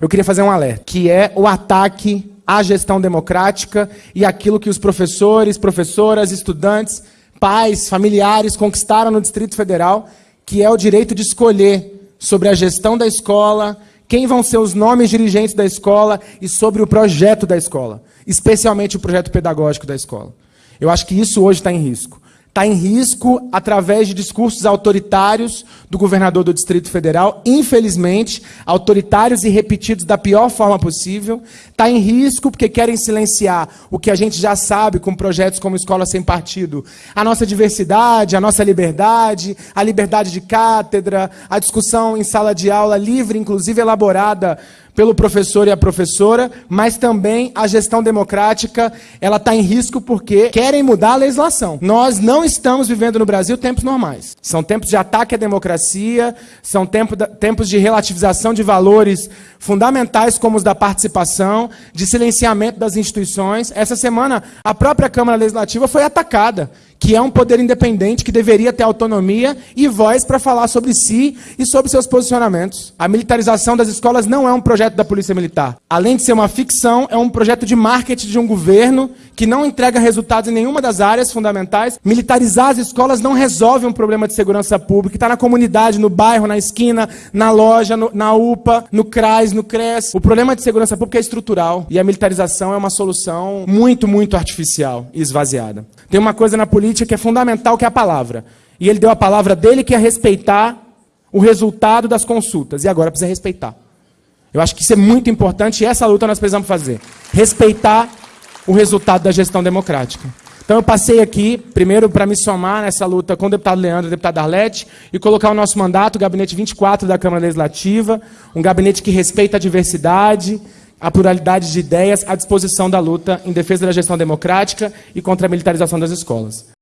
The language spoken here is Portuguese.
Eu queria fazer um alerta, que é o ataque à gestão democrática e aquilo que os professores, professoras, estudantes, pais, familiares conquistaram no Distrito Federal, que é o direito de escolher sobre a gestão da escola, quem vão ser os nomes dirigentes da escola e sobre o projeto da escola, especialmente o projeto pedagógico da escola. Eu acho que isso hoje está em risco está em risco através de discursos autoritários do governador do Distrito Federal, infelizmente, autoritários e repetidos da pior forma possível. Está em risco porque querem silenciar o que a gente já sabe com projetos como Escola Sem Partido. A nossa diversidade, a nossa liberdade, a liberdade de cátedra, a discussão em sala de aula livre, inclusive elaborada pelo professor e a professora, mas também a gestão democrática, ela está em risco porque querem mudar a legislação. Nós não estamos vivendo no Brasil tempos normais. São tempos de ataque à democracia, são tempos de relativização de valores fundamentais como os da participação, de silenciamento das instituições. Essa semana, a própria Câmara Legislativa foi atacada que é um poder independente que deveria ter autonomia e voz para falar sobre si e sobre seus posicionamentos. A militarização das escolas não é um projeto da Polícia Militar. Além de ser uma ficção, é um projeto de marketing de um governo que não entrega resultados em nenhuma das áreas fundamentais. Militarizar as escolas não resolve um problema de segurança pública, está na comunidade, no bairro, na esquina, na loja, no, na UPA, no CRAS, no CRES. O problema de segurança pública é estrutural e a militarização é uma solução muito, muito artificial e esvaziada. Tem uma coisa na política política que é fundamental, que é a palavra. E ele deu a palavra dele, que é respeitar o resultado das consultas. E agora precisa respeitar. Eu acho que isso é muito importante e essa luta nós precisamos fazer. Respeitar o resultado da gestão democrática. Então eu passei aqui, primeiro, para me somar nessa luta com o deputado Leandro e o deputado Arlete, e colocar o nosso mandato, o gabinete 24 da Câmara Legislativa, um gabinete que respeita a diversidade, a pluralidade de ideias à disposição da luta em defesa da gestão democrática e contra a militarização das escolas.